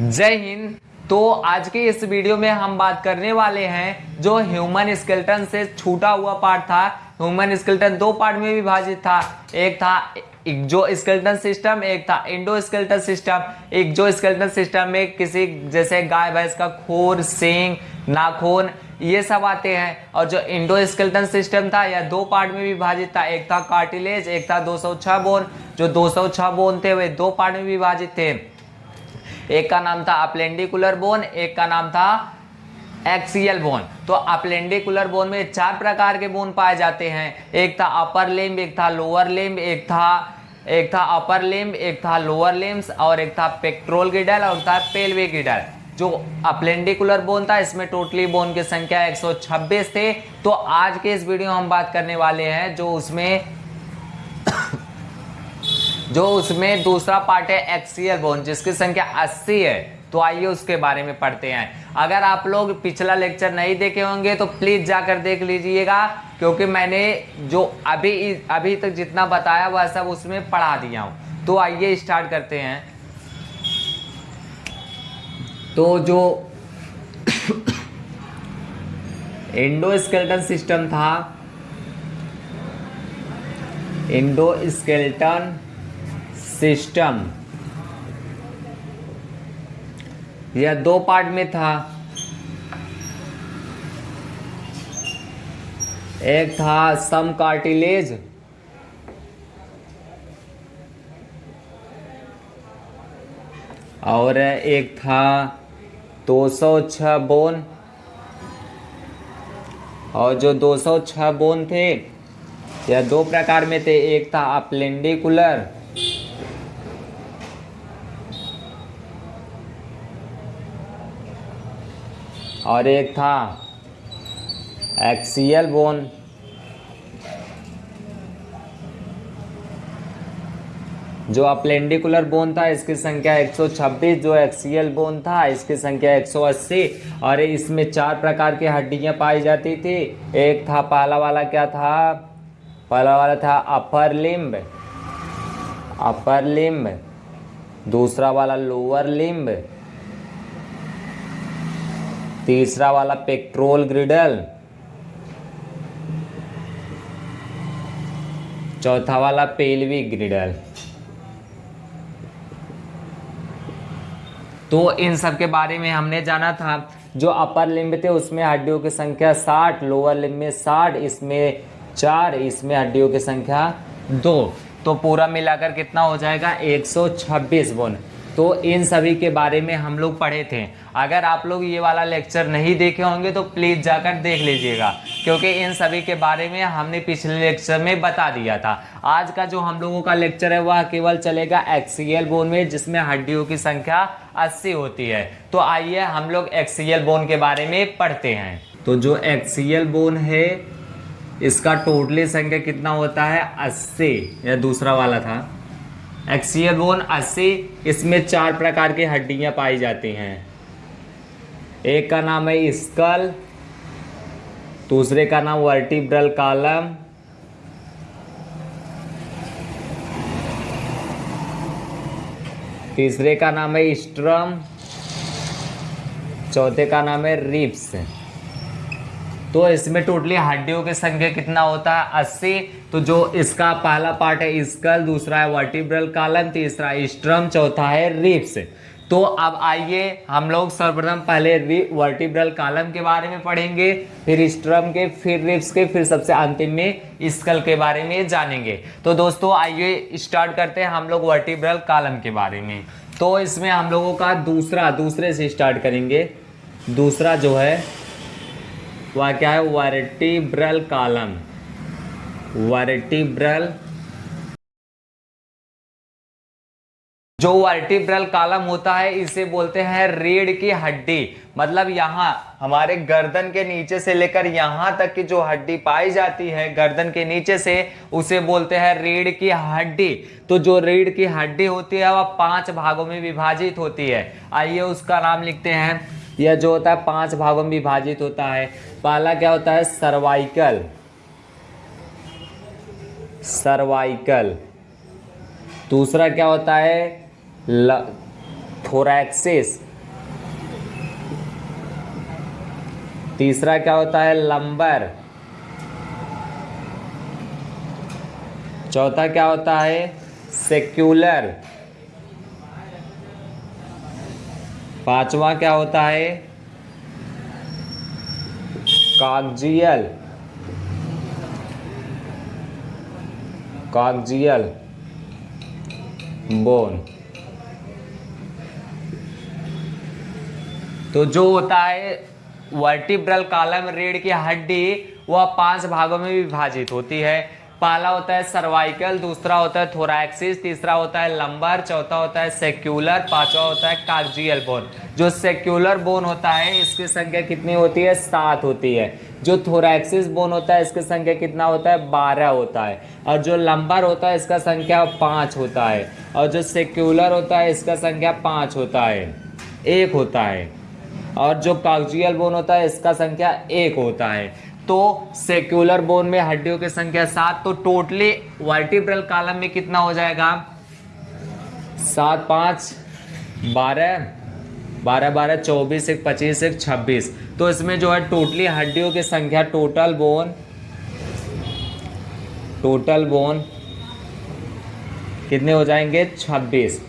जय हिंद। तो आज के इस वीडियो में हम बात करने वाले हैं जो ह्यूमन स्केल्टन से छूटा हुआ पार्ट था। ह्यूमन स्केल्टन दो पार्ट में विभाजित था। एक था जो स्केल्टन सिस्टम, एक था इंडो स्केल्टन सिस्टम। एक जो स्केल्टन सिस्टम में किसी जैसे गाय, भैंस का खोर, सिंग, नाखून, ये सब आते हैं। और जो इंडो स्केल्टन सिस्टम था, यह दो पार्ट में विभाजित था। एक था कार्टिलेज, एक था 206 बोन। जो 206 बोन थे, वे दो पार्ट में विभाजित थे। एक का नाम था अप्लेंडिकुलर बोन एक का नाम था एक्सियल बोन तो अप्लेंडिकुलर बोन में चार प्रकार के बोन पाए जाते हैं। एक था अपर लिम्ब एक था लोअर लिम्ब एक था एक था अपर लिम्ब एक था लोअर लिम्स और एक था पेक्ट्रोल गिडल और था पेल्विक गिडल जो अप्लेंडिकुलर बोन था, इसमें टोटली बोन की संख्या 126 थे। तो आज के इस वीडियो में हम बात करने वाले हैं जो उसमें जो उसमें दूसरा पार्ट है एक्सियल बोन जिसकी संख्या 80 है तो आइए उसके बारे में पढ़ते हैं। अगर आप लोग पिछला लेक्चर नहीं देखे होंगे तो प्लीज़ जाकर देख लीजिएगा, क्योंकि मैंने जो अभी अभी तक जितना बताया, वह सब उसमें पढ़ा दिया हूँ। तो आइए स्टार्ट करते हैं। तो जो इंडो स्केल्टन सिस्टम था इंडोस्केल्टन सिस्टम। यह दो पार्ट में था। एक था सम कार्टिलेज। और एक था 206 बोन। और जो 206 बोन थे, यह दो प्रकार में थे। एक था अप्लेंडिकुलर और एक था एक्सियल बोन जो अप्लेंडिकुलर बोन था, इसकी संख्या 126 जो एक्सीएल बोन था, इसकी संख्या 180 और इसमें चार प्रकार की हड्डियाँ पाई जाती थी। एक था पहला वाला, क्या था? पहला वाला था अपर लिम्ब अपर लिम्ब दूसरा वाला लोअर लिम्ब तीसरा वाला पेट्रोल ग्रिडल। चौथा वाला पेलवी ग्रिडल। तो इन सब के बारे में हमने जाना था, जो अपर लिम्ब थे, उसमें हड्डियों की संख्या 60 लोअर लिम्ब में 60 इसमें चार, इसमें हड्डियों की संख्या दो। तो पूरा मिलाकर कितना हो जाएगा? 126 सौ बोन। तो इन सभी के बारे में हम लोग पढ़े थे। अगर आप लोग ये वाला लेक्चर नहीं देखे होंगे तो प्लीज़ जाकर देख लीजिएगा, क्योंकि इन सभी के बारे में हमने पिछले लेक्चर में बता दिया था। आज का जो हम लोगों का लेक्चर है, वह केवल चलेगा एक्सीएल बोन में, जिसमें हड्डियों की संख्या 80 होती है। तो आइए हम लोग एक्सीएल बोन के बारे में पढ़ते हैं। तो जो एक्सीएल बोन है, इसका टोटली संख्या कितना होता है? अस्सी, या दूसरा वाला था? एक्सियल बोन अस्सी, इसमें चार प्रकार की हड्डियाँ पाई जाती हैं। एक का नाम है स्कल, दूसरे का नाम वर्टिब्रल कॉलम, तीसरे का नाम है स्ट्रम, चौथे का नाम है रिप्स तो इसमें टोटली हड्डियों की संख्या कितना होता है? अस्सी। तो जो इसका पहला पार्ट है स्कल दूसरा है वर्टिब्रल कालम तीसरा स्ट्रम चौथा है रिप्स तो अब आइए हम लोग सर्वप्रथम पहले वर्टिब्रल कालम के बारे में पढ़ेंगे, फिर स्ट्रम के, फिर रिप्स के, फिर सबसे अंतिम में स्कल के बारे में जानेंगे। तो दोस्तों आइए स्टार्ट करते हैं हम लोग वर्टिब्रल कालम के बारे में। तो इसमें हम लोगों का दूसरा, दूसरे से स्टार्ट करेंगे। दूसरा जो है वह क्या है वर्टिब्रल कॉलम वर्टिब्रल जो वर्टिब्रल कॉलम होता है, इसे बोलते हैं रीढ़ की हड्डी। मतलब यहाँ, हमारे गर्दन के नीचे से लेकर यहाँ तक की जो हड्डी पाई जाती है, गर्दन के नीचे से, उसे बोलते हैं रीढ़ की हड्डी। तो जो रीढ़ की हड्डी होती है, वह पाँच भागों में विभाजित होती है। आइए उसका नाम लिखते हैं। यह जो होता है, पाँच भागों में विभाजित होता है। पहला क्या होता है? सर्वाइकल। सर्वाइकल। दूसरा क्या होता है? थोरैक्सिस। तीसरा क्या होता है? लंबर। चौथा क्या होता है? सेक्युलर। पांचवा क्या होता है? कागजियल। कागजियल। बोन। तो जो होता है, वर्टिब्रल कालम, रीढ़ की हड्डी, वह पाँच भागों में विभाजित होती है। पहला होता है सर्वाइकल, दूसरा होता है थोरैक्सिस तीसरा होता है लंबर, चौथा होता है सेक्यूलर, पांचवा होता है कार्जियल बोन। जो सेक्युलर बोन होता है, इसकी संख्या कितनी होती है? सात होती है। जो थोरैक्सिस बोन होता है, इसकी संख्या कितना होता है? बारह होता है। और जो लंबर होता है, इसका संख्या पाँच होता है। और जो सेक्यूलर होता है, इसका संख्या पाँच होता है। एक होता है। और जो कागजियल बोन होता है, इसका संख्या एक होता है। तो सेक्युलर बोन में हड्डियों की संख्या सात तो टोटली वर्टिब्रल कालम में कितना हो जाएगा? सात, पाँच, बारह बारह बारह, चौबीस, एक, पच्चीस, एक, छब्बीस। तो इसमें जो है टोटली हड्डियों की संख्या टोटल बोन टोटल बोन कितने हो जाएँगे? छब्बीस।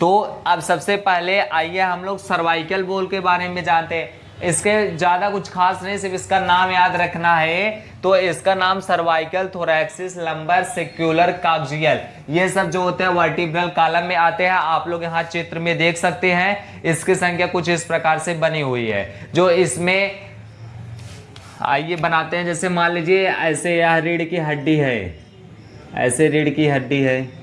तो अब सबसे पहले आइए हम लोग सर्वाइकल बोल के बारे में जानते हैं। इसके ज़्यादा कुछ खास नहीं, सिर्फ़ इसका नाम याद रखना है। तो इसका नाम cervical thoracic lumbar sacral coccygeal. ये सब जो होते हैं, वर्टिब्रल कालम में आते हैं। आप लोग यहाँ चित्र में देख सकते हैं। इसकी संख्या कुछ इस प्रकार से बनी हुई है। जो इसमें आइए बनाते हैं। जैसे मान लीजिए, ऐसे यह रीढ़ की हड्डी है। ऐसे रीढ़ की हड्डी है।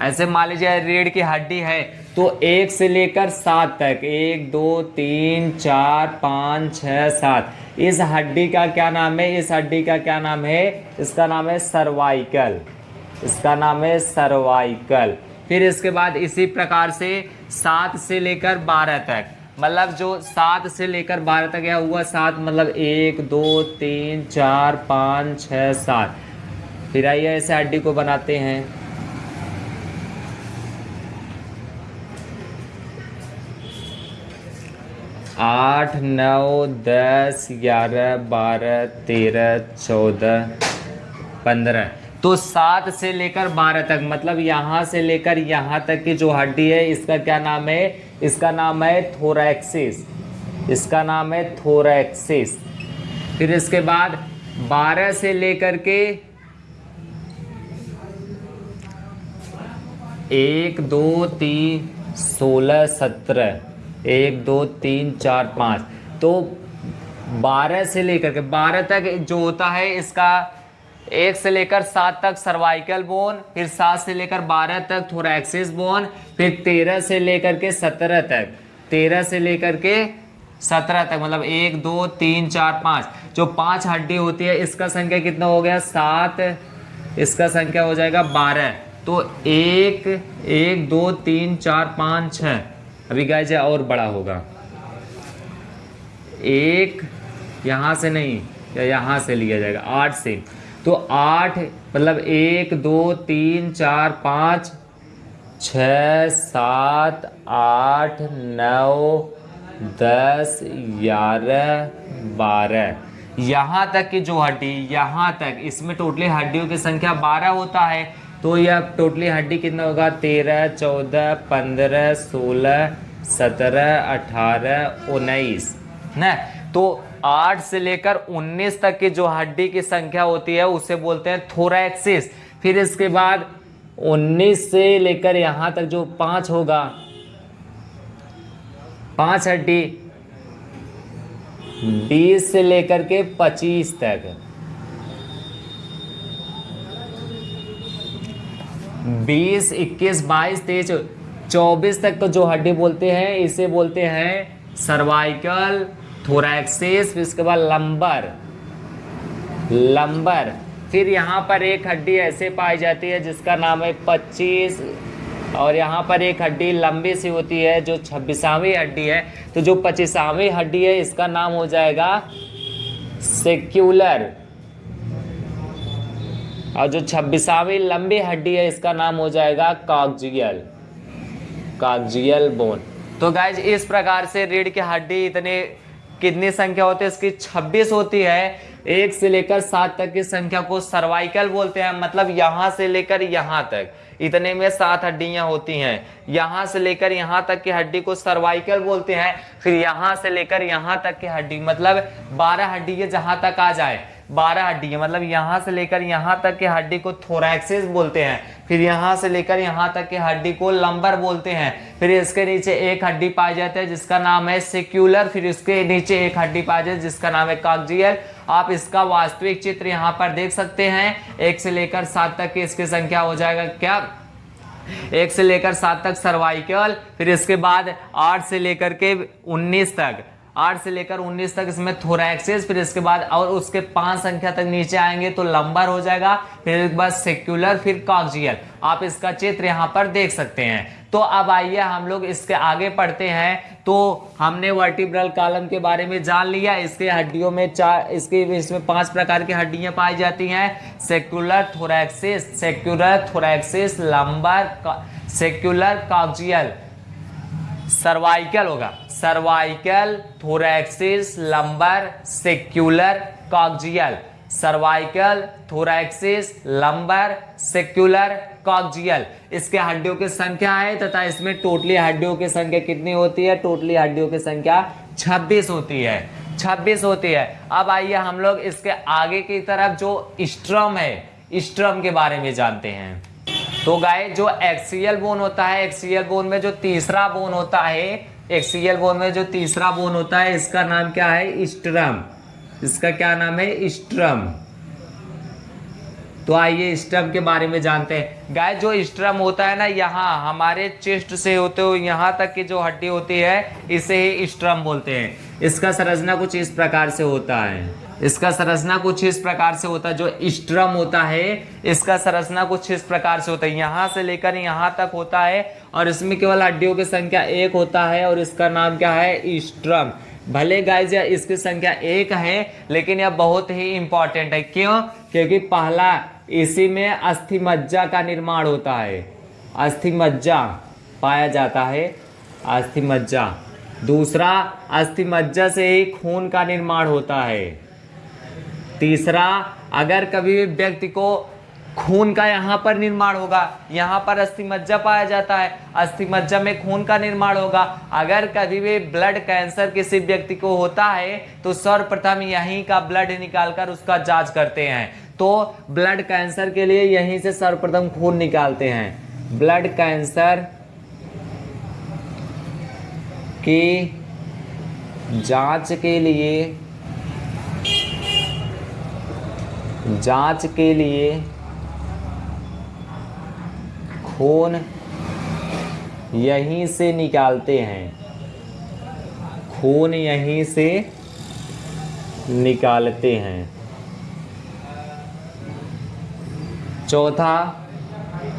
ऐसे मान लीजिए रीढ़ की हड्डी है तो एक से लेकर सात तक, एक, दो, तीन, चार, पाँच छः सात। इस हड्डी का क्या नाम है? इस हड्डी का क्या नाम है? इसका नाम है सर्वाइकल। इसका नाम है सर्वाइकल। फिर इसके बाद इसी प्रकार से सात से लेकर बारह तक। मतलब जो सात से लेकर बारह तक यह हुआ? सात मतलब एक, दो, तीन, चार, पाँच छः सात। फिर आइए ऐसे हड्डी को बनाते हैं। आठ, नौ, दस, ग्यारह, बारह, तेरह, चौदह, पंद्रह। तो सात से लेकर बारह तक मतलब यहाँ से लेकर यहाँ तक की जो हड्डी है, इसका क्या नाम है? इसका नाम है थोरैक्सिस इसका नाम है थोरैक्सिस फिर इसके बाद बारह से लेकर के एक, दो, तीन, सोलह, सत्रह। एक, दो, तीन, चार, पाँच। तो बारह से लेकर के, बारह तक जो होता है इसका, एक से लेकर सात तक सर्वाइकल बोन फिर सात से लेकर बारह तक थोरैक्सिस बोन फिर तेरह से लेकर के सत्रह तक। तेरह से लेकर के सत्रह तक मतलब एक, दो, तीन, चार, पाँच। जो पाँच हड्डी होती है, इसका संख्या कितना हो गया? सात। इसका संख्या हो जाएगा बारह। तो एक एक, दो, तीन, चार, पाँच छः अभी गाय जाए और बड़ा होगा। एक यहाँ से नहीं, या यहाँ से लिया जाएगा, आठ से। तो आठ मतलब एक, दो, तीन, चार, पाँच, छ, सात, आठ, नौ, दस, ग्यारह, बारह। यहाँ तक की जो हड्डी, यहाँ तक, इसमें टोटली हड्डियों की संख्या बारह होता है। तो ये यह टोटली हड्डी कितना होगा? तेरह, चौदह, पंद्रह, सोलह, सत्रह, अठारह, उन्नीस, न? तो आठ से लेकर उन्नीस तक की जो हड्डी की संख्या होती है, उसे बोलते हैं थोरैक्सिस। फिर इसके बाद उन्नीस से लेकर यहाँ तक जो पाँच होगा, पाँच हड्डी, बीस से लेकर के पच्चीस तक। बीस, इक्कीस, बाईस, तेईस, चौबीस तक तो जो हड्डी बोलते हैं, इसे बोलते हैं सर्वाइकल थोरैक्सिस फिर उसके बाद लंबर। लंबर। फिर यहाँ पर एक हड्डी ऐसे पाई जाती है जिसका नाम है पच्चीस, और यहाँ पर एक हड्डी लंबी सी होती है जो छब्बीसावीं हड्डी है। तो जो पच्चीसवीं हड्डी है, इसका नाम हो जाएगा सेक्यूलर। और जो छब्बीसावीं लंबी हड्डी है, इसका नाम हो जाएगा कागजियल कागजियल बोन। तो गाइज़ इस प्रकार से रीढ़ की हड्डी इतने, कितनी संख्या होती है, इसकी 26 होती है। एक से लेकर सात तक की संख्या को सर्वाइकल बोलते हैं मतलब यहाँ से लेकर यहाँ तक। इतने में सात हड्डियाँ होती हैं। यहाँ से लेकर यहाँ तक की हड्डी को सर्वाइकल बोलते हैं। फिर यहाँ से लेकर यहाँ तक की हड्डी मतलब बारह हड्डी जहाँ तक आ जाए। बारह हड्डी है। मतलब यहाँ से लेकर यहाँ तक के हड्डी को थोरैक्सिस बोलते हैं। फिर यहाँ से लेकर यहाँ तक के हड्डी को लंबर बोलते हैं। फिर इसके नीचे एक हड्डी पाई जाती है, जिसका नाम है सिक्यूलर फिर इसके नीचे एक हड्डी पाई जाती है, जिसका नाम है कागजियल आप इसका वास्तविक चित्र यहाँ पर देख सकते हैं। एक से लेकर सात तक की इसकी संख्या हो जाएगा क्या? एक से लेकर सात तक सर्वाइकल। फिर इसके बाद आठ से लेकर के उन्नीस तक। आठ से लेकर उन्नीस तक इसमें थोरैक्सिस फिर इसके बाद और उसके पाँच संख्या तक नीचे आएँगे तो लंबर हो जाएगा, फिर इसके बाद सेक्युलर फिर कॉक्जियल आप इसका चित्र यहाँ पर देख सकते हैं। तो अब आइए हम लोग इसके आगे पढ़ते हैं। तो हमने वर्टिब्रल कॉलम के बारे में जान लिया। इसके हड्डियों में चार इसके इसमें पाँच प्रकार की हड्डियाँ पाई जाती हैं। Sacral thoracic sacral thoracic lumbar sacral coccygeal cervical होगा। Cervical, thoracic, lumbar, sacral coccygeal cervical, thoracic, lumbar, sacral coccygeal इसके हड्डियों की संख्या है तथा इसमें टोटली हड्डियों की संख्या कितनी होती है? टोटली हड्डियों की संख्या 26 होती है। 26 होती है। अब आइए हम लोग इसके आगे की तरफ़ जो स्ट्रम है, स्ट्रम के बारे में जानते हैं। तो गाय जो एक्सियल बोन होता है एक्सियल बोन में जो तीसरा बोन होता है एक्सियल बोन में जो तीसरा बोन होता है, इसका नाम क्या है? स्ट्रम। इसका क्या नाम है? स्ट्रम। तो आइए स्ट्रम के बारे में जानते हैं। गाय जो स्ट्रम होता है ना, यहाँ हमारे चेस्ट से होते हुए, यहाँ तक की जो हड्डी होती है, इसे ही स्ट्रम बोलते हैं। इसका संरचना कुछ इस प्रकार से होता है। इसका संरचना कुछ इस प्रकार से होता है, जो स्ट्रम होता है, इसका संरचना कुछ इस प्रकार से होता है। यहाँ से लेकर यहाँ तक होता है और इसमें केवल हड्डियों की संख्या एक होता है और इसका नाम क्या है? स्ट्रम। भले गाइज़ इसकी संख्या एक है, लेकिन यह बहुत ही इंपॉर्टेंट है। क्यों? क्योंकि पहला, इसी में अस्थि मज्जा का निर्माण होता है। अस्थि मज्जा पाया जाता है अस्थि मज्जा दूसरा अस्थि मज्जा से ही खून का निर्माण होता है। तीसरा, अगर कभी भी व्यक्ति को खून का यहाँ पर निर्माण होगा, यहाँ पर अस्थि मज्जा पाया जाता है, अस्थि मज्जा में खून का निर्माण होगा। अगर कभी भी ब्लड कैंसर किसी व्यक्ति को होता है तो सर्वप्रथम यहीं का ब्लड निकालकर उसका जाँच करते हैं। तो ब्लड कैंसर के लिए यहीं से सर्वप्रथम खून निकालते हैं। ब्लड कैंसर की जाँच के लिए जाँच के लिए खून यहीं से निकालते हैं। खून यहीं से निकालते हैं। चौथा,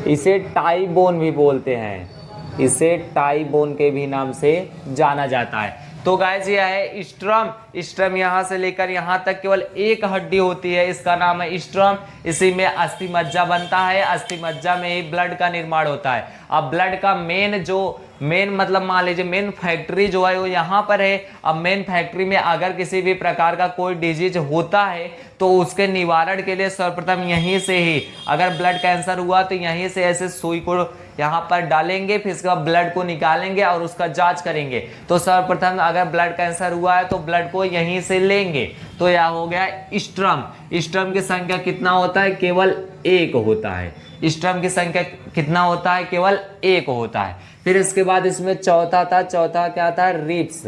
इसे टाई बोन भी बोलते हैं। इसे टाई बोन के भी नाम से जाना जाता है। तो गाइज़ यह है स्ट्रम स्ट्रम यहाँ से लेकर यहाँ तक केवल एक हड्डी होती है, इसका नाम है स्ट्रम इसी में अस्थि मज्जा बनता है, अस्थि मज्जा में ही ब्लड का निर्माण होता है। अब ब्लड का मेन जो मेन मतलब मान लीजिए मेन फैक्ट्री जो है वो यहाँ पर है। अब मेन फैक्ट्री में अगर किसी भी प्रकार का कोई डिज़ीज़ होता है तो उसके निवारण के लिए सर्वप्रथम यहीं से ही, अगर ब्लड कैंसर हुआ तो यहीं से ऐसे सुई को यहाँ पर डालेंगे, फिर इसके बाद ब्लड को निकालेंगे और उसका जाँच करेंगे। तो सर्वप्रथम अगर ब्लड कैंसर हुआ है तो ब्लड को यहीं से लेंगे। तो यह हो गया स्ट्रम। स्ट्रम की संख्या कितना होता है? केवल एक होता है। स्ट्रम की संख्या कितना होता है? केवल एक होता है। फिर इसके बाद इसमें चौथा था। चौथा क्या था? रिप्स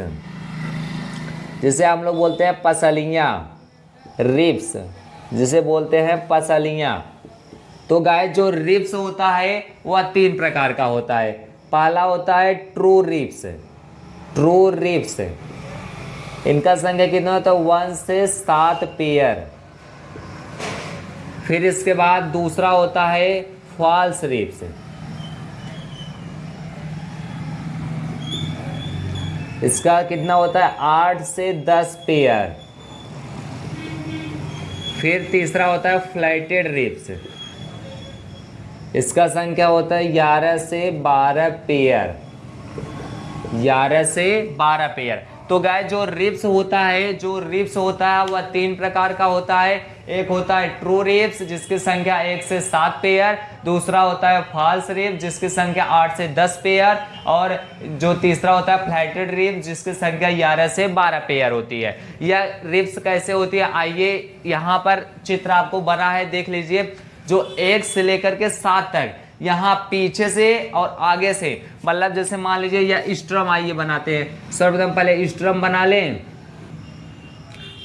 जिसे हम लोग बोलते हैं पसलियाँ। रिप्स जिसे बोलते हैं पसलियाँ। तो गाय जो रिप्स होता है, वह तीन प्रकार का होता है। पहला होता है ट्रू रिप्स ट्रू रिप्स इनका संख्या कितना होता है? वन से सात पेयर फिर इसके बाद दूसरा होता है फॉल्स रिप्स इसका कितना होता है? आठ से दस पेयर फिर तीसरा होता है फ्लाइटेड रिप्स इसका संख्या होता है ग्यारह से बारह पेयर ग्यारह से बारह पेयर तो गाय जो रिप्स होता है, जो रिप्स होता है, वह तीन प्रकार का होता है। एक होता है ट्रू रिप्स जिसकी संख्या एक से सात पेयर दूसरा होता है फॉल्स रिप जिसकी संख्या आठ से दस पेयर और जो तीसरा होता है फ्लैटेड रिप जिसकी संख्या ग्यारह से बारह पेयर होती है। यह रिप्स कैसे होती है? आइए यहाँ पर चित्र आपको बना है, देख लीजिए। जो एक से लेकर के सात तक, यहाँ पीछे से और आगे से। मतलब जैसे मान लीजिए यह स्ट्रम आइए बनाते हैं। सर्वप्रथम पहले स्ट्रम बना लें।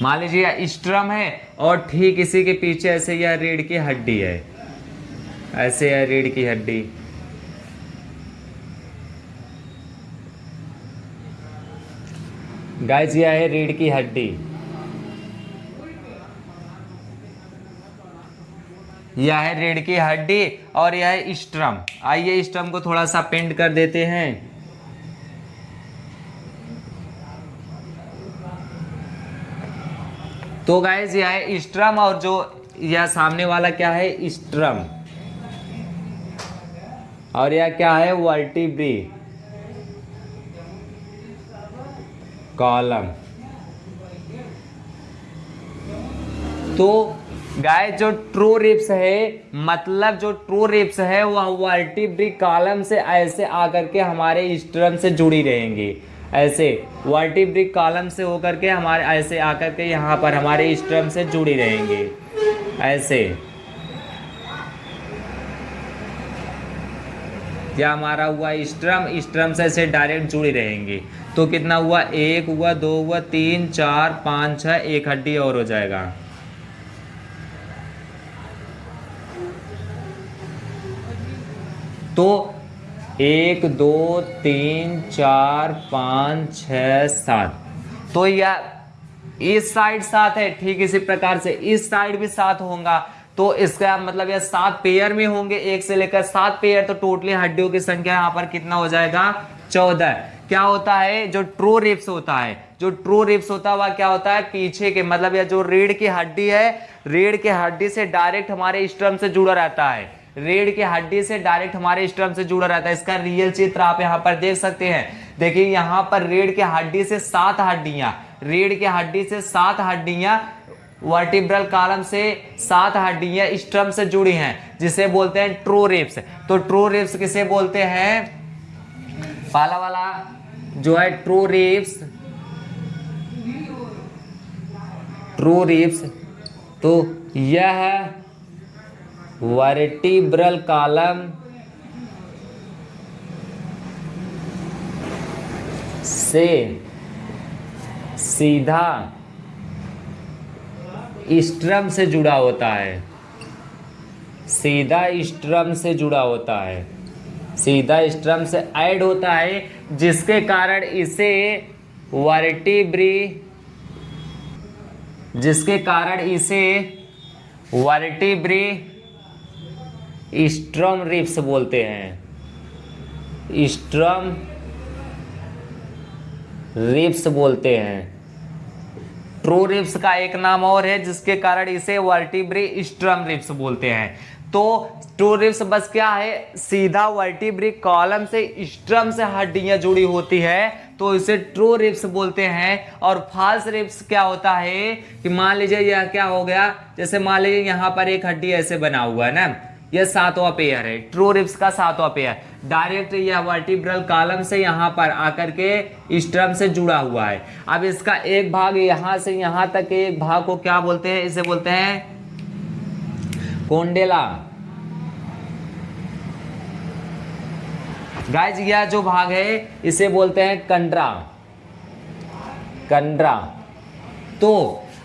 मान लीजिए यह स्ट्रम है और ठीक इसी के पीछे ऐसे यह रीढ़ की हड्डी है। ऐसे है रीढ़ की हड्डी। गाइस यह है रीढ़ की हड्डी। यह है रीढ़ की हड्डी और यह है स्ट्रम। आइए स्ट्रम को थोड़ा सा पेंट कर देते हैं। तो गाइज़ यह है स्ट्रम और जो यह सामने वाला क्या है? स्ट्रम और यह क्या है? वर्टिब्री कॉलम तो गाय जो ट्रू रिप्स है मतलब जो ट्रू रिप्स है, वह वर्टिब्री कॉलम से ऐसे आकर के हमारे स्ट्रम से जुड़ी रहेंगी। ऐसे वर्टिब्रिक कॉलम से होकर के हमारे, ऐसे आकर के यहाँ पर हमारे स्ट्रम से जुड़ी रहेंगे। ऐसे। या हमारा हुआ स्ट्रम स्ट्रम से ऐसे डायरेक्ट जुड़ी रहेंगे। तो कितना हुआ? एक हुआ, दो हुआ, तीन, चार, पाँच छः एक हड्डी और हो जाएगा। तो एक, दो, तीन, चार, पाँच छ सात। तो यह इस साइड सात है, ठीक इसी प्रकार से इस साइड भी सात होगा। तो इसका मतलब यह सात पेयर में होंगे, एक से लेकर सात पेयर तो टोटली हड्डियों की संख्या यहाँ पर कितना हो जाएगा? चौदह। क्या होता है? जो ट्रू रिप्स होता है, जो ट्रू रिप्स होता है, वह क्या होता है? पीछे के मतलब यह जो रीढ़ की हड्डी है रीढ़ की हड्डी से डायरेक्ट हमारे स्ट्रम से जुड़ा रहता है। रीढ़ की हड्डी से डायरेक्ट हमारे स्टर्म से जुड़ा रहता है। इसका रियल चित्र आप यहाँ पर देख सकते हैं। देखिए, यहाँ पर रीढ़ की हड्डी से सात हड्डियाँ रीढ़ की हड्डी से सात हड्डियाँ वर्टिब्रल कॉलम से सात हड्डियाँ स्ट्रम से जुड़ी हैं, जिसे बोलते हैं ट्रो रिप्स तो ट्रो रिप्स किसे बोलते हैं? पहला वाला जो है ट्रो रिप्स ट्रू रिप्स तो यह वर्टिब्रल कॉलम से सीधा स्ट्रम से जुड़ा होता है। सीधा स्ट्रम से जुड़ा होता है। सीधा स्ट्रम से ऐड होता है, जिसके कारण इसे वर्टिब्री जिसके कारण इसे वर्टिब्री स्ट्रम रिप्स बोलते हैं। स्ट्रम रिप्स बोलते हैं। ट्रू रिप्स का एक नाम और है, जिसके कारण इसे वर्टिब्री स्ट्रम रिप्स बोलते हैं। तो ट्रू रिप्स बस क्या है? सीधा वर्टिब्री कॉलम से स्ट्रम से हड्डियाँ जुड़ी होती है तो इसे ट्रू रिप्स बोलते हैं। और फॉल्स रिप्स क्या होता है कि मान लीजिए यह क्या हो गया? जैसे मान लीजिए यहाँ पर एक हड्डी ऐसे बना हुआ है ना? यह सातवां पेयर है। ट्रू रिप्स का सातवां पेयर डायरेक्ट यह वर्टिब्रल कॉलम से यहाँ पर आकर के स्ट्रम से जुड़ा हुआ है। अब इसका एक भाग यहाँ से यहाँ तक के एक भाग को क्या बोलते हैं? इसे बोलते हैं कोंडेला गाइज़ यह जो भाग है, इसे बोलते हैं कंड्रा कंड्रा तो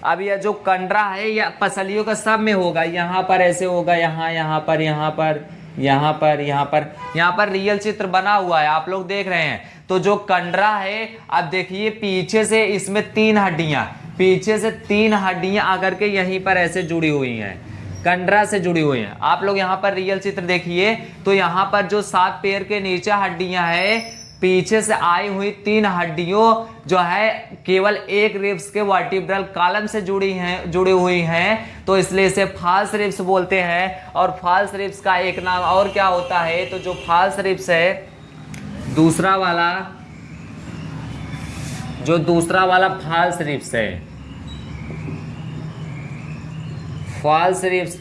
अब यह जो कंडरा है, यह पसलियों का सब में होगा। यहाँ पर ऐसे होगा, यहाँ यहाँ पर यहाँ पर यहाँ पर यहाँ पर। यहाँ पर रियल चित्र बना हुआ है, आप लोग देख रहे हैं। तो जो कंडरा है, अब देखिए, पीछे से इसमें तीन हड्डियाँ। पीछे से तीन हड्डियाँ आकर के यहीं पर ऐसे जुड़ी हुई हैं। कंडरा से जुड़ी हुई हैं। आप लोग यहाँ पर रियल चित्र देखिए तो यहाँ पर जो सात पेड़ के नीचे हड्डियाँ है पीछे से आई हुई तीन हड्डियों जो है केवल एक रिब्स के वर्टिब्रल कॉलम से जुड़ी हैं, जुड़ी हुई हैं तो इसलिए इसे फाल्स रिब्स बोलते हैं। और फाल्स रिब्स का एक नाम और क्या होता है? तो जो फाल्स रिब्स है, दूसरा वाला, जो दूसरा वाला फाल्स रिब्स है। फाल्स रिब्स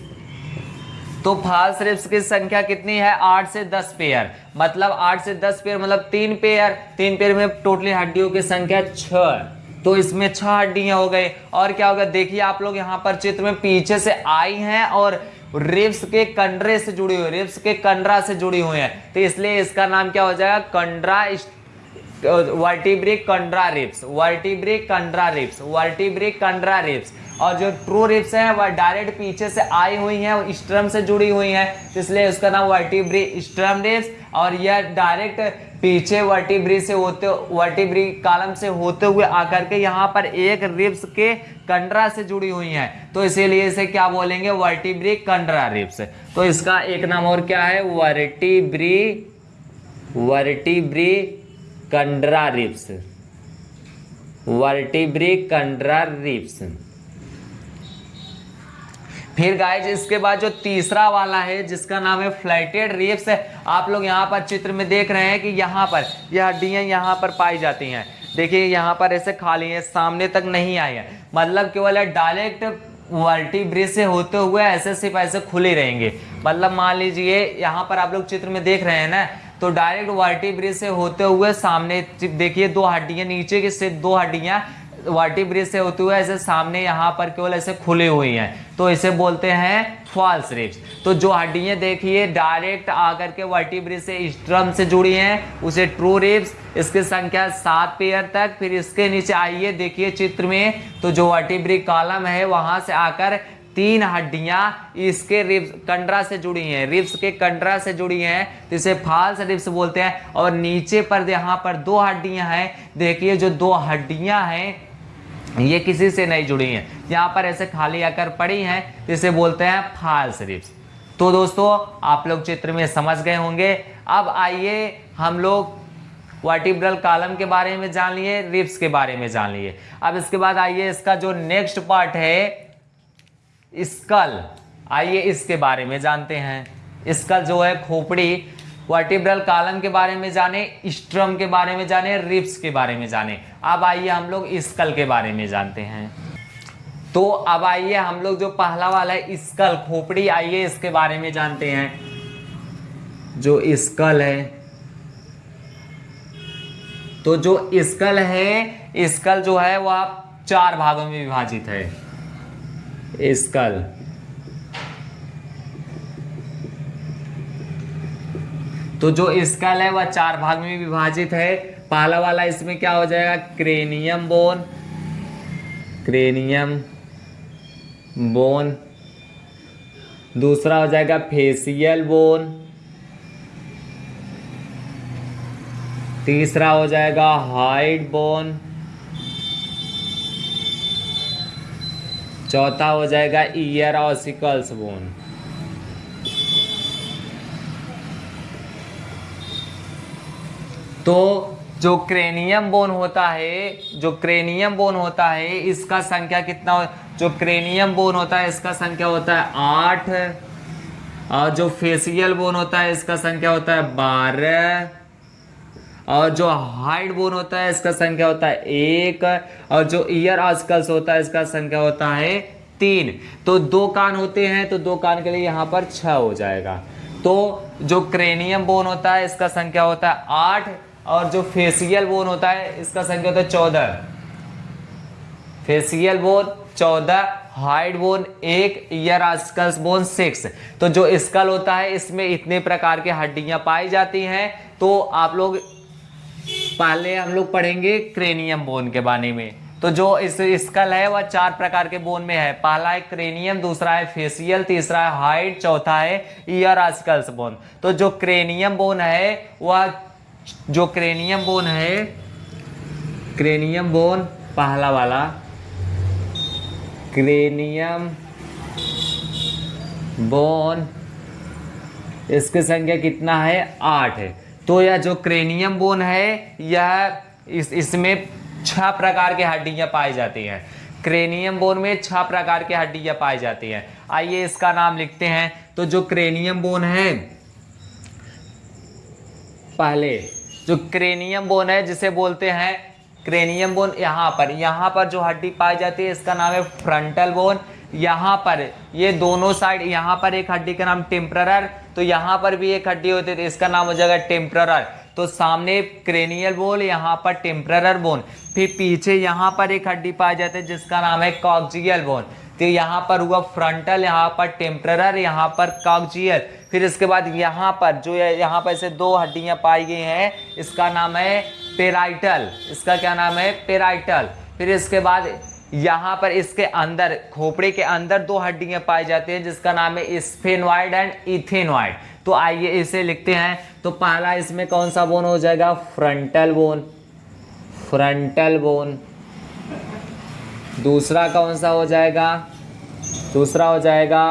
तो फाल्स रिप्स की संख्या कितनी है? आठ से दस पेयर मतलब आठ से दस पेयर मतलब तीन पेयर तीन पेयर में टोटली हड्डियों की संख्या छ तो इसमें छह हड्डियाँ हो गई। और क्या होगा? देखिए, आप लोग यहाँ पर चित्र में पीछे से आई हैं और रिप्स के कंडरे से जुड़ी हुई रिप्स के कंडरा से जुड़ी हुई है। तो इसलिए इसका नाम क्या हो जाएगा? Chondral vertebrochondral ribs vertebrochondral ribs vertebrochondral ribs और जो ट्रू रिप्स हैं वह डायरेक्ट पीछे से आई हुई हैं स्ट्रम से जुड़ी हुई हैं। इसलिए उसका नाम वर्टिब्री स्ट्रम रिप्स और यह डायरेक्ट पीछे वर्टिब्री से होते वर्टिब्री कालम से होते हुए आकर के यहाँ पर एक रिप्स के कंडरा से जुड़ी हुई हैं। तो इसीलिए इसे क्या बोलेंगे? वर्टिब्री कंडरा रिप्स तो इसका एक नाम और क्या है? Vertebrae vertebrochondral ribs vertebrochondral ribs फिर गाइज़ इसके बाद जो तीसरा वाला है, जिसका नाम है फ्लैटेड रिप्स आप लोग यहाँ पर चित्र में देख रहे हैं कि यहाँ पर यह हड्डियाँ यहाँ पर पाई जाती हैं। देखिए, यहाँ पर ऐसे खाली है, सामने तक नहीं आई है। मतलब केवल डायरेक्ट वर्टिब्रिज से होते हुए ऐसे सिर्फ़ ऐसे खुले रहेंगे। मतलब मान लीजिए, यहाँ पर आप लोग चित्र में देख रहे हैं ना तो डायरेक्ट वर्टिब्रिज से होते हुए सामने, देखिए दो हड्डियाँ, नीचे के से दो हड्डियाँ वाटी ब्रिज से होते हुए ऐसे सामने यहाँ पर केवल ऐसे खुली हुई हैं। तो इसे बोलते हैं फॉल्स रिप्स तो जो हड्डियाँ देखिए डायरेक्ट आकर के वर्टी ब्रिज से स्ट्रम से जुड़ी हैं, उसे ट्रू रिप्स इसकी संख्या सात पेयर तक। फिर इसके नीचे आइए, देखिए चित्र में। तो जो वर्टिब्रिक कॉलम है, वहाँ से आकर तीन हड्डियाँ इसके रिब्स कंडरा से जुड़ी हैं। रिब्स के कंडरा से जुड़ी हैं। तो इसे फाल्स रिब्स बोलते हैं। और नीचे पर यहाँ पर दो हड्डियाँ हैं। देखिए जो दो हड्डियाँ हैं ये किसी से नहीं जुड़ी हैं। यहाँ पर ऐसे खाली आकर पड़ी हैं, जिसे बोलते हैं फाल्स रिप्स तो दोस्तों, आप लोग चित्र में समझ गए होंगे। अब आइए हम लोग वर्टिब्रल कॉलम के बारे में जान लिए रिप्स के बारे में जान लिए। अब इसके बाद आइए इसका जो नेक्स्ट पार्ट है, स्कल। आइए इसके बारे में जानते हैं। स्कल जो है खोपड़ी वर्टिब्रल कॉलम के बारे में जाने स्ट्रम के बारे में जाने रिप्स के बारे में जाने। अब आइए हम लोग स्कल के बारे में जानते हैं। तो अब आइए हम लोग जो पहला वाला है स्कल खोपड़ी, आइए इसके बारे में जानते हैं। जो स्कल है तो जो स्कल है स्कल जो है वह चार भागों में विभाजित है। स्कल तो जो स्कल है, वह चार भाग में विभाजित है। पहला वाला इसमें क्या हो जाएगा? Cranium bone. Cranium bone. दूसरा हो जाएगा फेसियल बोन। तीसरा हो जाएगा हाइड बोन। चौथा हो जाएगा ईयर ऑसिकल्स बोन। तो जो क्रेनियम बोन होता है, जो क्रेनियम बोन होता है, इसका संख्या कितना जो क्रेनियम बोन होता है, इसका संख्या होता है आठ। और जो फेसियल बोन होता है, इसका संख्या होता है बारह। और जो हाइट बोन होता है, इसका संख्या होता है एक। और जो ईयर आजकल्स होता है, इसका संख्या होता है तीन। तो दो कान होते हैं तो दो कान के लिए यहाँ पर छह हो जाएगा। तो जो क्रेनियम बोन होता है, इसका संख्या होता है आठ। और जो फेसियल बोन होता है, इसका संख्या होता है चौदह। फेसियल बोन चौदह, हाइड बोन एक, ईयर बोन सिक्स। तो जो स्कल होता है, इसमें इतने प्रकार के हड्डियाँ पाई जाती हैं। तो आप लोग पहले हम लोग पढ़ेंगे क्रेनियम बोन के बारे में। तो जो इस स्कल है, वह चार प्रकार के बोन में है। पहला है क्रेनियम, दूसरा है फेसियल, तीसरा है हाइट चौथा है ईयर आस्कल्स बोन। तो जो क्रेनियम बोन है, वह जो क्रेनियम बोन है क्रेनियम बोन पहला वाला क्रेनियम बोन इसकी संख्या कितना है? आठ है। तो यह जो क्रेनियम बोन है, यह इस, इसमें छह प्रकार की हड्डियाँ पाई जाती हैं। क्रेनियम बोन में छह प्रकार की हड्डियाँ पाई जाती हैं। आइए इसका नाम लिखते हैं। तो जो क्रेनियम बोन है पहले, जो क्रेनियम बोन है, जिसे बोलते हैं, क्रेनियम बोन यहाँ पर यहाँ पर जो हड्डी पाई जाती है, इसका नाम है फ्रंटल बोन यहाँ पर, ये दोनों साइड यहाँ पर एक हड्डी का नाम टेम्परर तो यहाँ पर भी एक हड्डी होती है इसका नाम हो जाएगा टेम्परर तो सामने क्रेनियल बोन यहाँ पर टेम्परर बोन फिर पीछे यहाँ पर एक हड्डी पाई जाती है, जिसका नाम है कॉक्जियल बोन तो यहाँ पर हुआ फ्रंटल यहाँ पर टेम्परर यहाँ पर कॉक्जियल फिर इसके बाद यहाँ पर जो यहाँ पर ऐसे दो हड्डियाँ पाई गई हैं। इसका नाम है पेराइटल इसका क्या नाम है? पेराइटल फिर इसके बाद यहाँ पर इसके अंदर, खोपड़े के अंदर दो हड्डियाँ पाई जाती हैं, जिसका नाम है स्फेनवाइड एंड इथेनवाइड तो आइए इसे लिखते हैं। तो पहला इसमें कौन सा बोन हो जाएगा? फ्रंटल बोन फ्रंटल बोन दूसरा कौन सा हो जाएगा? दूसरा हो जाएगा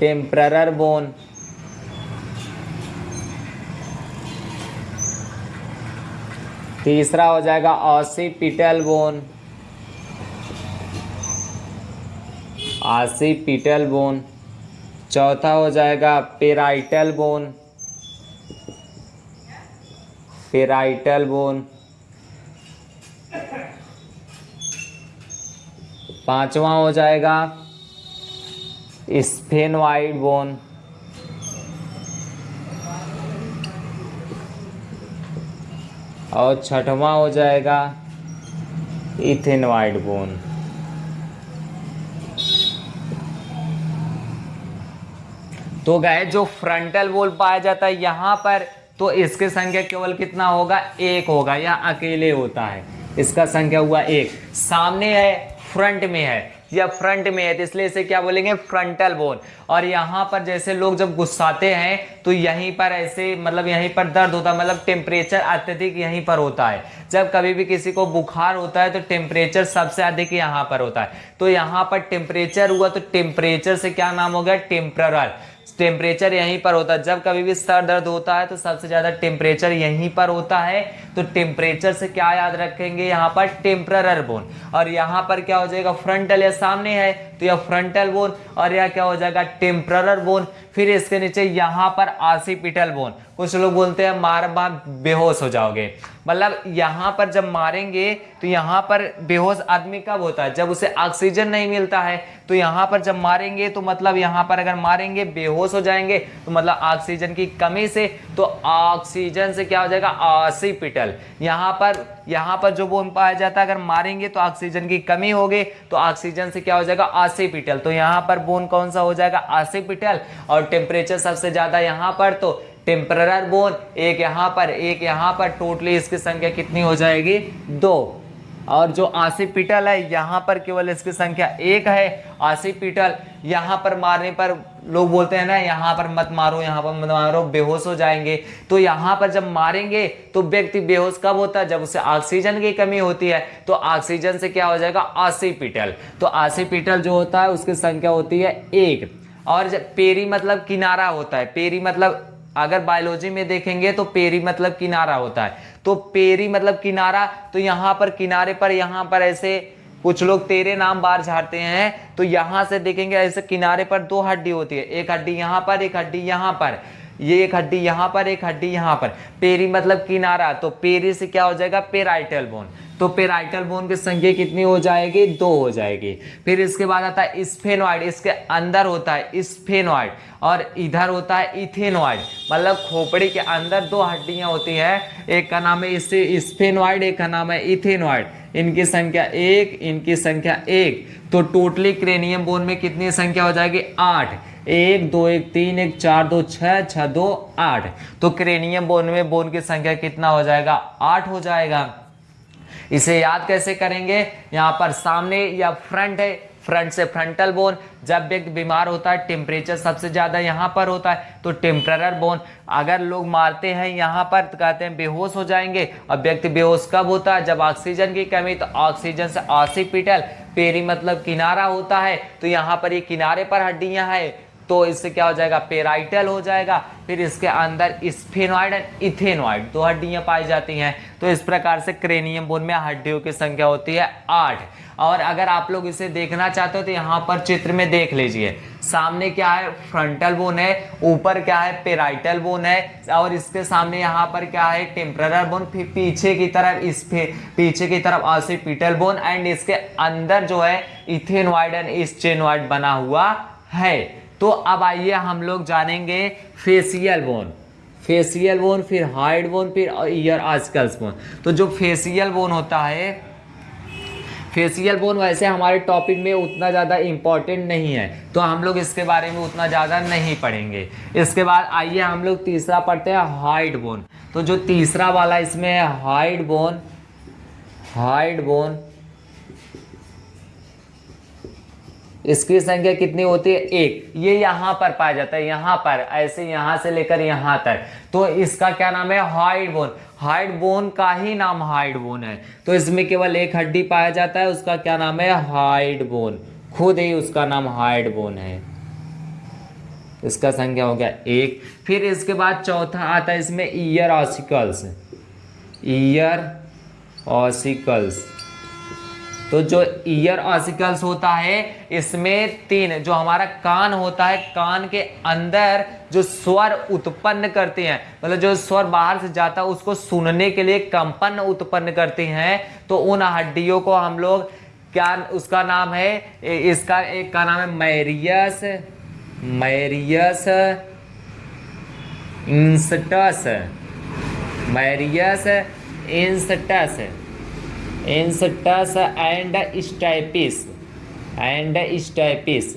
टेम्परर बोन तीसरा हो जाएगा ऑसिपिटल बोन आसिपिटल बोन चौथा हो जाएगा पेराइटल बोन पेराइटल बोन पांचवा हो जाएगा। Sphenoid bone. और छठवा हो जाएगा। Ethmoid bone. तो गए जो फ्रंटल बोल पाया जाता है यहाँ पर तो इसकी संख्या केवल कितना होगा? एक होगा। या अकेले होता है। इसका संख्या हुआ एक। सामने है फ्रंट में है। या फ्रंट में है तो इसलिए इसे क्या बोलेंगे? Frontal bone. और यहाँ पर जैसे लोग जब गुस्साते हैं तो यहीं पर ऐसे मतलब यहीं पर दर्द होता है मतलब टेम्परेचर अत्यधिक यहीं पर होता है। जब कभी भी किसी को बुखार होता है तो टेम्परेचर सबसे अधिक यहाँ पर होता है। तो यहाँ पर टेम्परेचर हुआ तो टेम्परेचर से क्या नाम हो गया? टेम्परल टेम्परेचर यहीं पर होता है। जब कभी भी सर दर्द होता है तो सबसे ज़्यादा टेम्परेचर यहीं पर होता है। तो टेम्परेचर से क्या याद रखेंगे? यहाँ पर टेम्परर बोन और यहाँ पर क्या हो जाएगा? फ्रंटल या सामने है तो यह फ्रंटल बोन और यह क्या हो जाएगा? टेम्परर बोन फिर इसके नीचे यहाँ पर आसिपिटल बोन। कुछ लोग बोलते हैं, मार मार बेहोश हो जाओगे। मतलब यहाँ पर जब मारेंगे तो यहाँ पर बेहोश आदमी कब होता है? जब उसे ऑक्सीजन नहीं मिलता है तो यहाँ पर जब मारेंगे तो मतलब यहाँ पर अगर मारेंगे, बेहोश हो जाएँगे तो मतलब ऑक्सीजन की कमी से तो ऑक्सीजन से क्या हो जाएगा? आसिपिटल यहाँ पर यहाँ पर जो बोन पाया जाता है, अगर मारेंगे तो ऑक्सीजन की कमी होगी तो ऑक्सीजन से क्या हो जाएगा? आसिपिटल तो यहाँ पर बोन कौन सा हो जाएगा? आसिपिटल और टेम्परेचर सबसे ज़्यादा यहाँ पर तो टेम्परर बोन एक यहाँ पर, एक यहाँ पर टोटली इसकी संख्या कितनी हो जाएगी? दो। और जो आसिपिटल है, यहाँ पर केवल इसकी संख्या एक है। आसिपिटल यहाँ पर मारने पर लोग बोलते हैं ना, यहाँ पर मत मारो, यहाँ पर मत मारो, बेहोश हो जाएँगे। तो यहाँ पर जब मारेंगे तो व्यक्ति बेहोश कब होता है? जब उसे ऑक्सीजन की कमी होती है। तो ऑक्सीजन से क्या हो जाएगा? आसिपिटल तो आसिपिटल जो होता है, उसकी संख्या होती है एक। और पेरी मतलब किनारा होता है, पेरी मतलब अगर बायोलॉजी में देखेंगे तो पेरी मतलब किनारा होता है। तो पेरी मतलब किनारा तो यहाँ पर किनारे पर, यहाँ पर ऐसे कुछ लोग तेरे नाम बार झाड़ते हैं तो यहाँ से देखेंगे ऐसे किनारे पर दो हड्डी होती है, एक हड्डी यहाँ पर, एक हड्डी यहाँ पर। ये एक हड्डी यहाँ पर, एक हड्डी यहाँ पर। पेरी मतलब किनारा तो पेरी से क्या हो जाएगा? Parietal bone. तो पेराइटल बोन की संख्या कितनी हो जाएगी? दो हो जाएगी। फिर इसके बाद आता है स्फेनॉइड। इसके अंदर होता है स्फेनॉइड और इधर होता है इथेनॉइड। मतलब खोपड़ी के अंदर दो हड्डियाँ होती हैं। एक का नाम है इससे स्फेनॉइड, एक का नाम है इथेनॉइड। इनकी संख्या एक, इनकी संख्या एक। तो टोटली क्रेनियम बोन में कितनी संख्या हो जाएगी? आठ। एक, दो, एक, तीन, एक, चार, दो, छह छह, दो, आठ। तो क्रेनियम बोन में बोन की संख्या कितना हो जाएगा? आठ हो जाएगा। इसे याद कैसे करेंगे? यहाँ पर सामने या फ्रंट है। फ्रंट से फ्रंटल बोन। जब व्यक्ति बीमार होता है टेम्परेचर सबसे ज़्यादा यहाँ पर होता है तो टेम्परर बोन। अगर लोग मारते हैं यहाँ पर तो कहते हैं बेहोश हो जाएँगे। और व्यक्ति बेहोश कब होता है? जब ऑक्सीजन की कमी तो ऑक्सीजन से ऑसिपिटल पेरी मतलब किनारा होता है। तो यहाँ पर ये किनारे पर हड्डियाँ हैं। तो इससे क्या हो जाएगा? पेराइटल हो जाएगा। फिर इसके अंदर स्फेनॉइड एंड इथेनॉइड दो हड्डियाँ पाई जाती हैं। तो इस प्रकार से क्रेनियम बोन में हड्डियों की संख्या होती है आठ। और अगर आप लोग इसे देखना चाहते हो तो यहाँ पर चित्र में देख लीजिए। सामने क्या है? फ्रंटल बोन है, ऊपर क्या है? पेराइटल बोन है। और इसके सामने यहाँ पर क्या है? Temporal bone. फिर पीछे की तरफ़ इस पीछे की तरफ़ ऑसिपिटल बोन। एंड इसके अंदर जो है, इथेनॉइड एंड इस्चेनॉइड बना हुआ है। तो अब आइए हम लोग जानेंगे फेसियल बोन फेसियल बोन फिर हाइड बोन फिर ईयर आजकल्स बोन तो जो फेसियल बोन होता है फेसियल बोन वैसे हमारे टॉपिक में उतना ज़्यादा इंपॉर्टेंट नहीं है। तो हम लोग इसके बारे में उतना ज़्यादा नहीं पढ़ेंगे। इसके बाद आइए हम लोग तीसरा पढ़ते हैं हाइड बोन तो जो तीसरा वाला इसमें है हाइड बोन हाइड बोन इसकी संख्या कितनी होती है? एक। ये यहाँ पर पाया जाता है, यहाँ पर, ऐसे यहाँ से लेकर यहाँ तक। तो इसका क्या नाम है? Hyoid bone. हाइड बोन का ही नाम हाइड बोन है। तो इसमें केवल एक हड्डी पाया जाता है, उसका क्या नाम है? Hyoid bone. खुद ही उसका नाम हाइड बोन है। इसका संख्या हो गया एक। फिर इसके बाद चौथा आता है इसमें ईयर ऑसिकल्स। Ear ossicles. तो जो ईयर ऑसिकल्स होता है, इसमें तीन, जो हमारा कान होता है, कान के अंदर जो स्वर उत्पन्न करते हैं मतलब जो स्वर बाहर से जाता है, उसको सुनने के लिए कंपन उत्पन्न करते हैं तो उन हड्डियों को हम लोग क्या, उसका नाम है इसका एक का नाम है malleus malleus incus malleus incus. Incus and stapes and stapes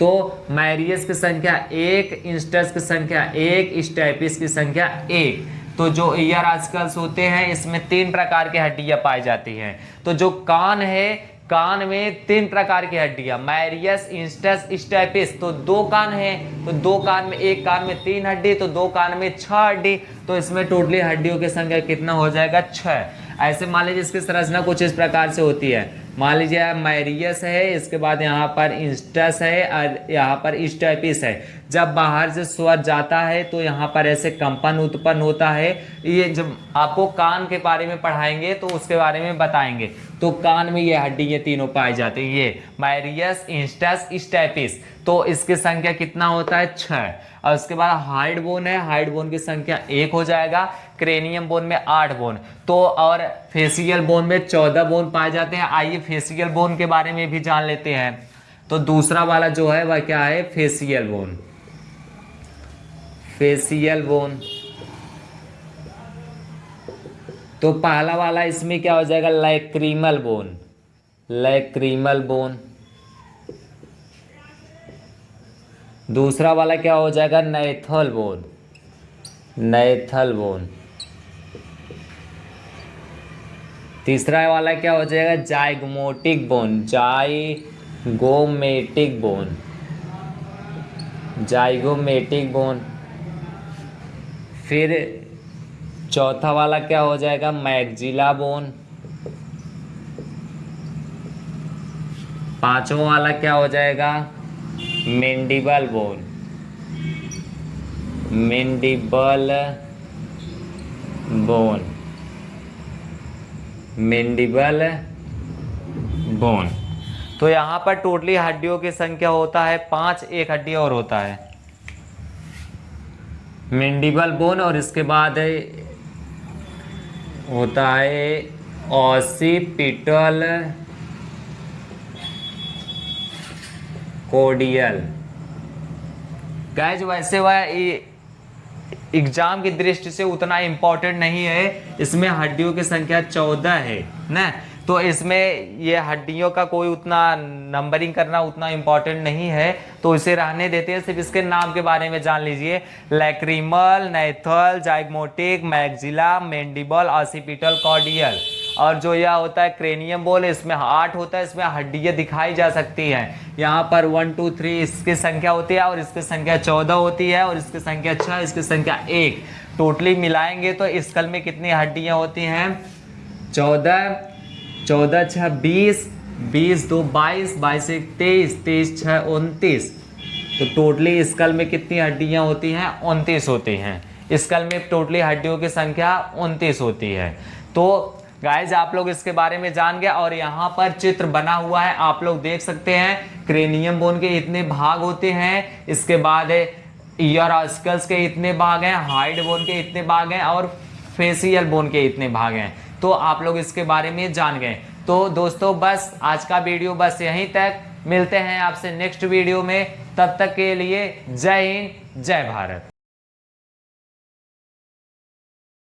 तो मैरियस की संख्या एक इंस्टस की संख्या एक स्टाइपिस की संख्या एक. तो जो ईयर आजकल होते हैं, इसमें तीन प्रकार की हड्डियाँ पाई जाती हैं। तो जो कान है, कान में तीन प्रकार की हड्डियाँ मैरियस इंस्टस स्टेपिस तो दो कान है तो दो कान में, एक कान में तीन हड्डी तो दो कान में छह हड्डी. तो इसमें टोटली हड्डियों की संख्या कितना हो जाएगा? छह. ऐसे मान लीजिए इसकी संरचना कुछ इस प्रकार से होती है। मान लीजिए मैरियस है, इसके बाद यहाँ पर इंस्टस है और यहाँ पर स्टेपिस है। जब बाहर से स्वर जाता है तो यहाँ पर ऐसे कंपन उत्पन्न होता है। ये जब आपको कान के बारे में पढ़ाएँगे तो उसके बारे में बताएँगे। तो कान में ये हड्डी ये तीनों पाए जाते हैं। ये मैरियस इंस्टस स्टेपिस तो इसकी संख्या कितना होता है? छः और उसके बाद हाइड बोन है। हाइड बोन की संख्या एक हो जाएगा। क्रेनियम बोन में आठ बोन तो और फेसियल बोन में चौदह बोन पाए जाते हैं। आइए फेसियल बोन के बारे में भी जान लेते हैं। तो दूसरा वाला जो है, वह क्या है? फेसियल बोन फेसियल बोन तो पहला वाला इसमें क्या हो जाएगा? लैक्रीमल बोन लैक्रीमल बोन दूसरा वाला क्या हो जाएगा? नैथल बोन नैथल बोन तीसरा वाला क्या हो जाएगा? Zygomatic bone zygomatic bone zygomatic bone फिर चौथा वाला क्या हो जाएगा? Maxilla bone. पांचवा वाला क्या हो जाएगा? Mandible bone. Mandible bone. Mandible bone. तो यहाँ पर टोटली हड्डियों की संख्या होता है पाँच, एक हड्डी और होता है। मेंडिबल बोन और इसके बाद होता है ऑसिपिटल कोडियल गैज वैसे वह एग्ज़ाम की दृष्टि से उतना इम्पोर्टेंट नहीं है। इसमें हड्डियों की संख्या चौदह है, ना? तो इसमें ये हड्डियों का कोई उतना नंबरिंग करना उतना इम्पोर्टेंट नहीं है। तो इसे रहने देते हैं। सिर्फ़ इसके नाम के बारे में जान लीजिए। Lacrimal nasal zygomatic maxilla mandible occipital cordial और जो यह होता है क्रेनियम बोल इसमें आठ होता है। इसमें हड्डियाँ दिखाई जा सकती हैं। यहाँ पर वन टू थ्री इसकी संख्या होती है और इसकी संख्या चौदह होती है और इसकी संख्या छः इसकी संख्या एक। टोटली मिलाएँगे तो इस कल में कितनी हड्डियाँ होती हैं? चौदह चौदह छः बीस बीस, दो, बाईस बाईस, एक, तेईस तेईस छः उनतीस। तो टोटली स्कल में कितनी हड्डियाँ होती हैं? उनतीस होती हैं। स्कल में टोटली हड्डियों की संख्या उनतीस होती है। तो गाइज़ आप लोग इसके बारे में जान गए और यहाँ पर चित्र बना हुआ है। आप लोग देख सकते हैं, क्रेनियम बोन के इतने भाग होते हैं। इसके बाद ईयर स्कल्स के इतने भाग हैं हाइड बोन के इतने भाग हैं और फेसियल बोन के इतने भाग हैं। तो आप लोग इसके बारे में जान गए। तो दोस्तों, बस आज का वीडियो बस यहीं तक। मिलते हैं आपसे नेक्स्ट वीडियो में। तब तक के लिए जय हिंद, जय भारत।